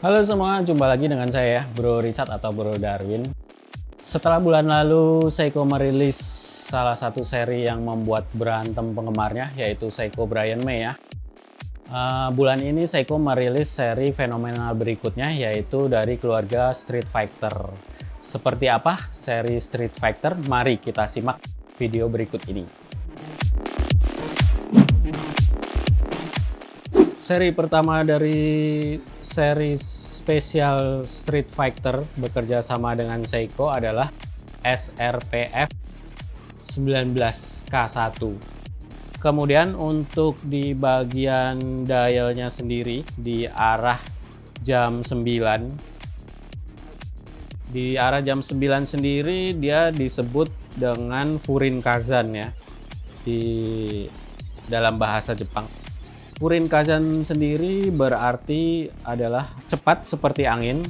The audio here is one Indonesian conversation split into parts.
Halo semua, jumpa lagi dengan saya Bro Richard atau Bro Darwin. Setelah bulan lalu Seiko merilis salah satu seri yang membuat berantem penggemarnya yaitu Seiko Brian May ya. Uh, bulan ini Seiko merilis seri fenomenal berikutnya yaitu dari keluarga Street Fighter. Seperti apa seri Street Fighter? Mari kita simak video berikut ini. Seri pertama dari seri spesial Street Fighter bekerja sama dengan Seiko adalah SRPF 19K1. Kemudian untuk di bagian dialnya sendiri di arah jam 9 di arah jam 9 sendiri dia disebut dengan Furin Kazan ya di dalam bahasa Jepang. Furin Kazan sendiri berarti adalah cepat seperti angin,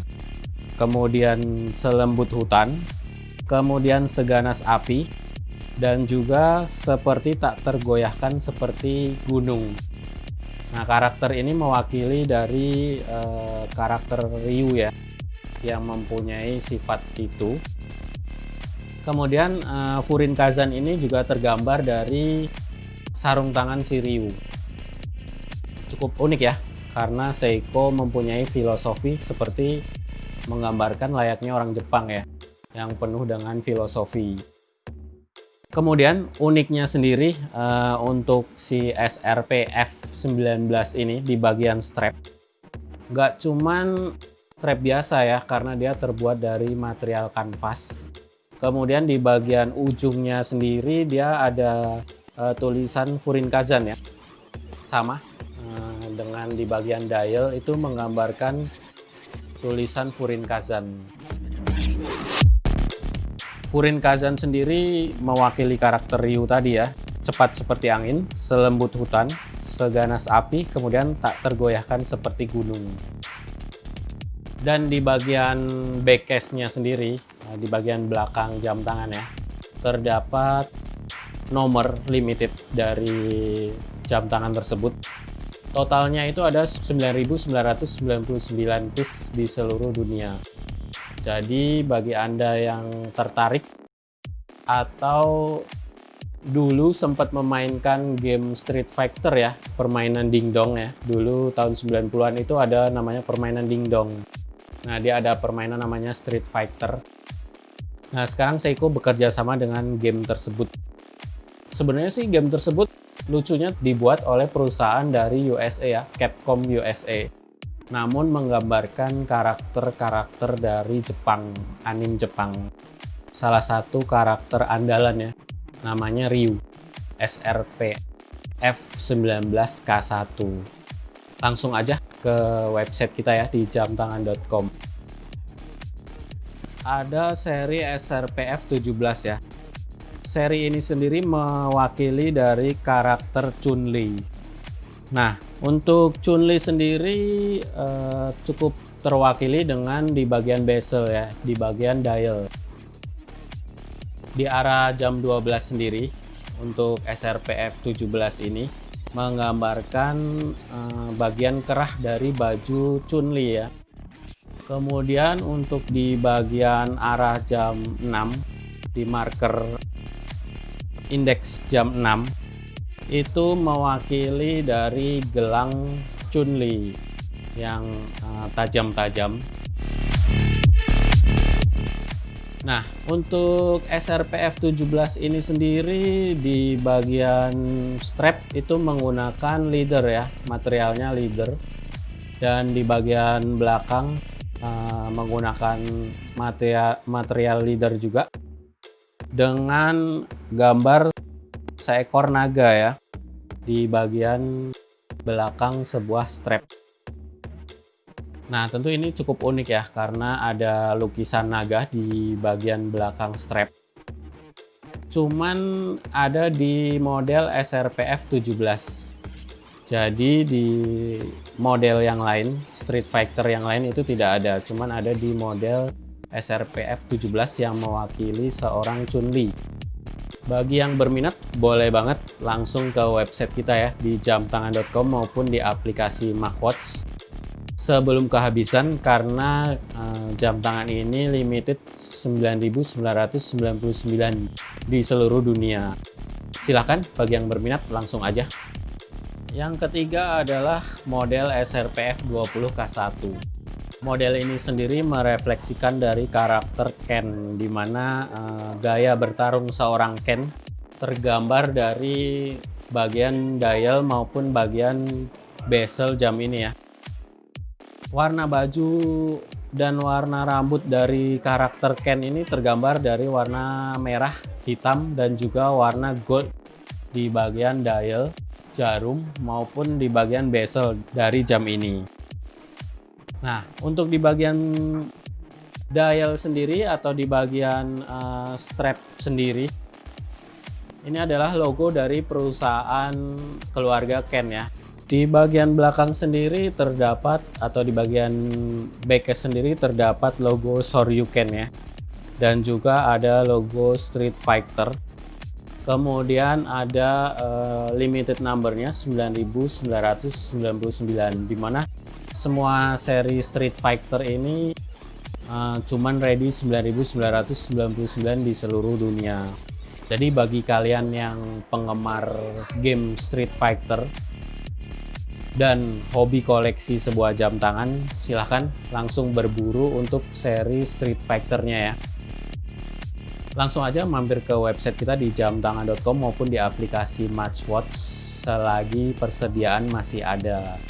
kemudian selembut hutan, kemudian seganas api, dan juga seperti tak tergoyahkan seperti gunung. Nah, karakter ini mewakili dari uh, karakter Ryu ya, yang mempunyai sifat itu. Kemudian uh, Furin Kazan ini juga tergambar dari sarung tangan si Ryu cukup unik ya karena Seiko mempunyai filosofi seperti menggambarkan layaknya orang Jepang ya yang penuh dengan filosofi. Kemudian uniknya sendiri uh, untuk si SRP F19 ini di bagian strap nggak cuman strap biasa ya karena dia terbuat dari material kanvas. Kemudian di bagian ujungnya sendiri dia ada uh, tulisan Furin Kazan ya sama dengan di bagian dial itu menggambarkan tulisan Furin Kazan. Furin Kazan sendiri mewakili karakter Ryu tadi ya, cepat seperti angin, selembut hutan, seganas api, kemudian tak tergoyahkan seperti gunung. Dan di bagian backcase-nya sendiri, nah, di bagian belakang jam tangan ya, terdapat nomor limited dari jam tangan tersebut Totalnya itu ada 9.999 piece di seluruh dunia. Jadi bagi Anda yang tertarik atau dulu sempat memainkan game Street Fighter ya, permainan dingdong ya. Dulu tahun 90-an itu ada namanya permainan dingdong. Nah, dia ada permainan namanya Street Fighter. Nah, sekarang Seiko bekerja sama dengan game tersebut. Sebenarnya sih game tersebut lucunya dibuat oleh perusahaan dari USA ya, Capcom USA. Namun menggambarkan karakter-karakter dari Jepang, anim Jepang. Salah satu karakter andalan ya, namanya Ryu, SRP F19K1. Langsung aja ke website kita ya di jamtangan.com. Ada seri SRPF 17 ya, seri ini sendiri mewakili dari karakter Chun-Li. Nah, untuk Chun-Li sendiri uh, cukup terwakili dengan di bagian bezel ya, di bagian dial. Di arah jam 12 sendiri untuk SRPF 17 ini menggambarkan uh, bagian kerah dari baju Chun-Li ya. Kemudian untuk di bagian arah jam 6 di marker indeks jam 6 itu mewakili dari gelang Chunli yang eh, tajam-tajam. Nah, untuk SRPF 17 ini sendiri di bagian strap itu menggunakan leader ya, materialnya leader. Dan di bagian belakang uh, menggunakan material leader juga dengan gambar seekor naga ya di bagian belakang sebuah strap. Nah, tentu ini cukup unik ya karena ada lukisan naga di bagian belakang strap. Cuman ada di model SRPF 17. Jadi di model yang lain, Street Fighter yang lain itu tidak ada, cuman ada di model SRPF 17 yang mewakili seorang Chun-Li. Bagi yang berminat, boleh banget langsung ke website kita ya di jamtangan.com maupun di aplikasi MacWatch sebelum kehabisan karena uh, jam tangan ini limited 9.999 di seluruh dunia. Silahkan bagi yang berminat langsung aja. Yang ketiga adalah model SRPF 20K1. Model ini sendiri merefleksikan dari karakter Ken, di mana uh, gaya bertarung seorang Ken tergambar dari bagian dial maupun bagian bezel jam ini ya. Warna baju dan warna rambut dari karakter Ken ini tergambar dari warna merah, hitam, dan juga warna gold di bagian dial, jarum, maupun di bagian bezel dari jam ini. Nah, untuk di bagian dial sendiri atau di bagian uh, strap sendiri, ini adalah logo dari perusahaan keluarga Ken ya. Di bagian belakang sendiri terdapat atau di bagian backcase sendiri terdapat logo Soryuken ya. Dan juga ada logo Street Fighter. Kemudian ada uh, limited numbernya 9999 di mana semua seri Street Fighter ini uh, cuman ready 9999 di seluruh dunia. Jadi bagi kalian yang penggemar game Street Fighter dan hobi koleksi sebuah jam tangan, silahkan langsung berburu untuk seri Street Fighter-nya ya. Langsung aja mampir ke website kita di jamtangan.com maupun di aplikasi Matchwatch selagi persediaan masih ada.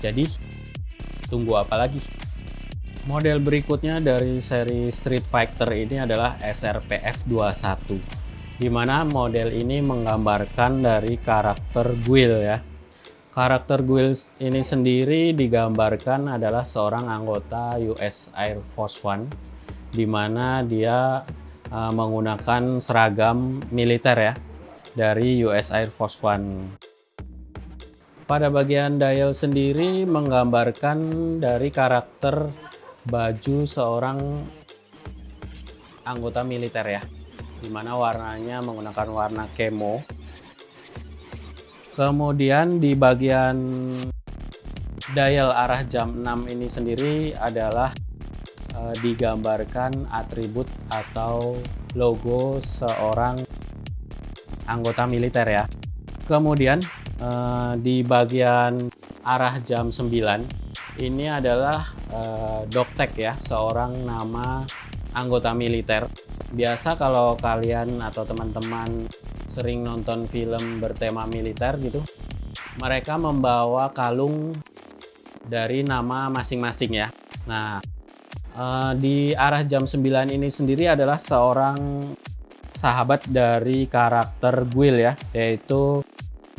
Jadi Tunggu apa lagi? Model berikutnya dari seri Street Fighter ini adalah SRPF 21 di mana model ini menggambarkan dari karakter Guile ya. Karakter Guile ini sendiri digambarkan adalah seorang anggota US Air Force One di mana dia uh, menggunakan seragam militer ya dari US Air Force One. Pada bagian dial sendiri menggambarkan dari karakter baju seorang anggota militer ya. Di mana warnanya menggunakan warna kemo. Kemudian di bagian dial arah jam 6 ini sendiri adalah e, digambarkan atribut atau logo seorang anggota militer ya. Kemudian uh, di bagian arah jam 9 ini adalah uh, Doktek ya seorang nama anggota militer biasa kalau kalian atau teman-teman sering nonton film bertema militer gitu mereka membawa kalung dari nama masing-masing ya nah uh, di arah jam 9 ini sendiri adalah seorang sahabat dari karakter Guil ya yaitu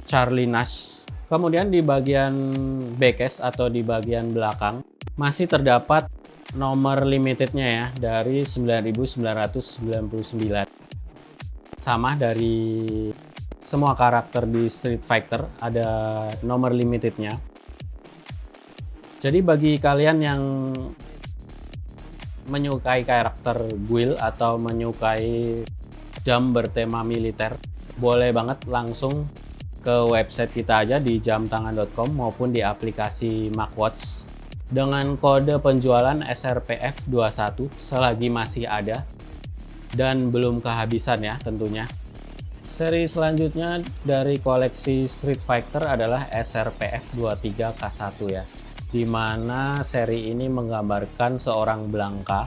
Charlie Nash. Kemudian di bagian backcase atau di bagian belakang masih terdapat nomor limitednya ya dari 9999. Sama dari semua karakter di Street Fighter ada nomor limitednya. Jadi bagi kalian yang menyukai karakter Guile atau menyukai jam bertema militer, boleh banget langsung ke website kita aja di jamtangan.com maupun di aplikasi MacWatch dengan kode penjualan SRPF21 selagi masih ada dan belum kehabisan ya tentunya. Seri selanjutnya dari koleksi Street Fighter adalah SRPF23K1 ya. Di mana seri ini menggambarkan seorang Blanka.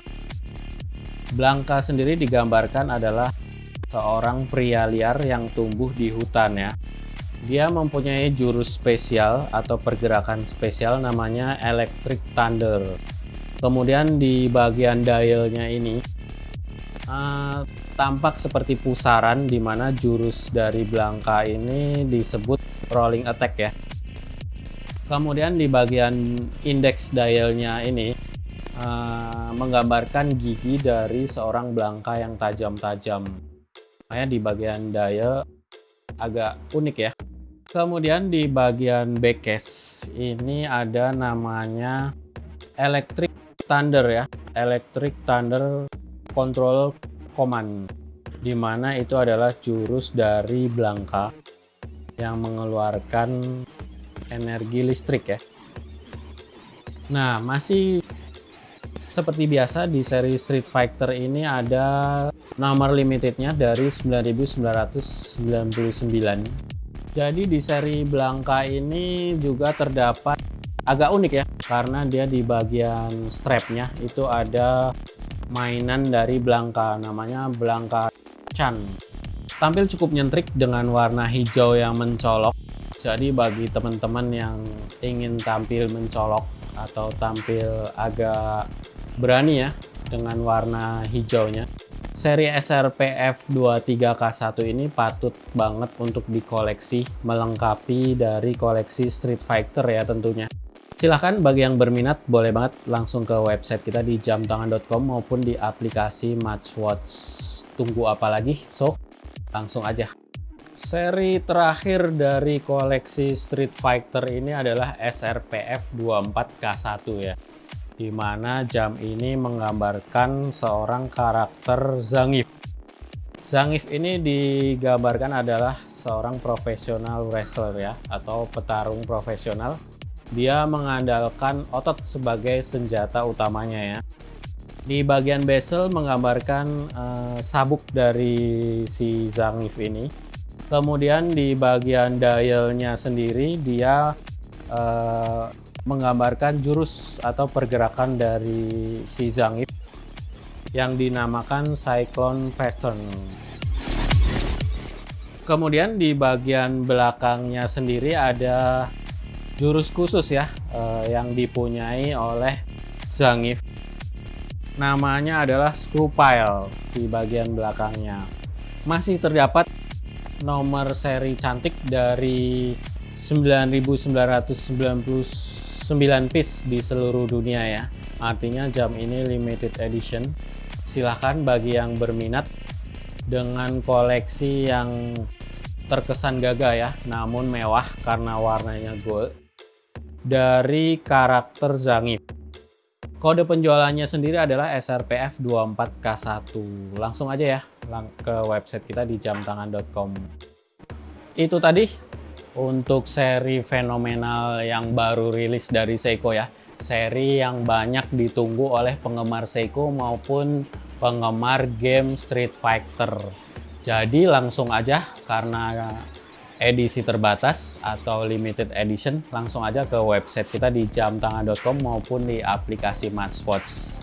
Blanka sendiri digambarkan adalah seorang pria liar yang tumbuh di hutan ya dia mempunyai jurus spesial atau pergerakan spesial namanya Electric Thunder. Kemudian di bagian dialnya ini uh, tampak seperti pusaran di mana jurus dari Blanka ini disebut rolling attack ya. Kemudian di bagian index dialnya ini uh, menggambarkan gigi dari seorang Blanka yang tajam-tajam. Makanya di bagian dial agak unik ya. Kemudian di bagian backcase ini ada namanya Electric Thunder ya, Electric Thunder Control Command. di mana itu adalah jurus dari Blanka yang mengeluarkan energi listrik ya. Nah, masih seperti biasa di seri Street Fighter ini ada nomor limitednya dari 9999. Jadi di seri Blanka ini juga terdapat agak unik ya karena dia di bagian strapnya itu ada mainan dari Blanka namanya Blanka Chan. Tampil cukup nyentrik dengan warna hijau yang mencolok. Jadi bagi teman-teman yang ingin tampil mencolok atau tampil agak berani ya dengan warna hijaunya. Seri SRPF 23K1 ini patut banget untuk dikoleksi, melengkapi dari koleksi Street Fighter ya tentunya. Silahkan bagi yang berminat boleh banget langsung ke website kita di jamtangan.com maupun di aplikasi Matchwatch. Tunggu apa lagi? So, langsung aja. Seri terakhir dari koleksi Street Fighter ini adalah SRPF 24K1 ya di mana jam ini menggambarkan seorang karakter Zangief. Zangief ini digambarkan adalah seorang profesional wrestler ya, atau petarung profesional. Dia mengandalkan otot sebagai senjata utamanya ya. Di bagian bezel menggambarkan uh, sabuk dari si Zangief ini. Kemudian di bagian dialnya sendiri dia uh, menggambarkan jurus atau pergerakan dari si Zangief yang dinamakan Cyclone Pattern. Kemudian di bagian belakangnya sendiri ada jurus khusus ya eh, yang dipunyai oleh Zangief. Namanya adalah Screw Pile di bagian belakangnya. Masih terdapat nomor seri cantik dari 9990 9 piece di seluruh dunia ya. Artinya jam ini limited edition. Silahkan bagi yang berminat dengan koleksi yang terkesan gagah ya, namun mewah karena warnanya gold. Dari karakter Zangief. Kode penjualannya sendiri adalah SRPF 24K1. Langsung aja ya ke website kita di jamtangan.com. Itu tadi untuk seri fenomenal yang baru rilis dari Seiko ya. Seri yang banyak ditunggu oleh penggemar Seiko maupun penggemar game Street Fighter. Jadi langsung aja karena edisi terbatas atau limited edition langsung aja ke website kita di jamtangan.com maupun di aplikasi Matchwatch.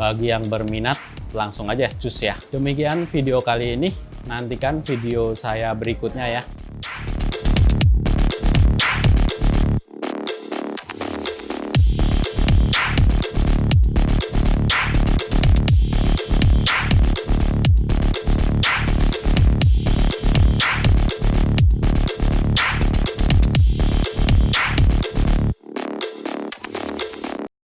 Bagi yang berminat langsung aja cus ya. Demikian video kali ini. Nantikan video saya berikutnya ya.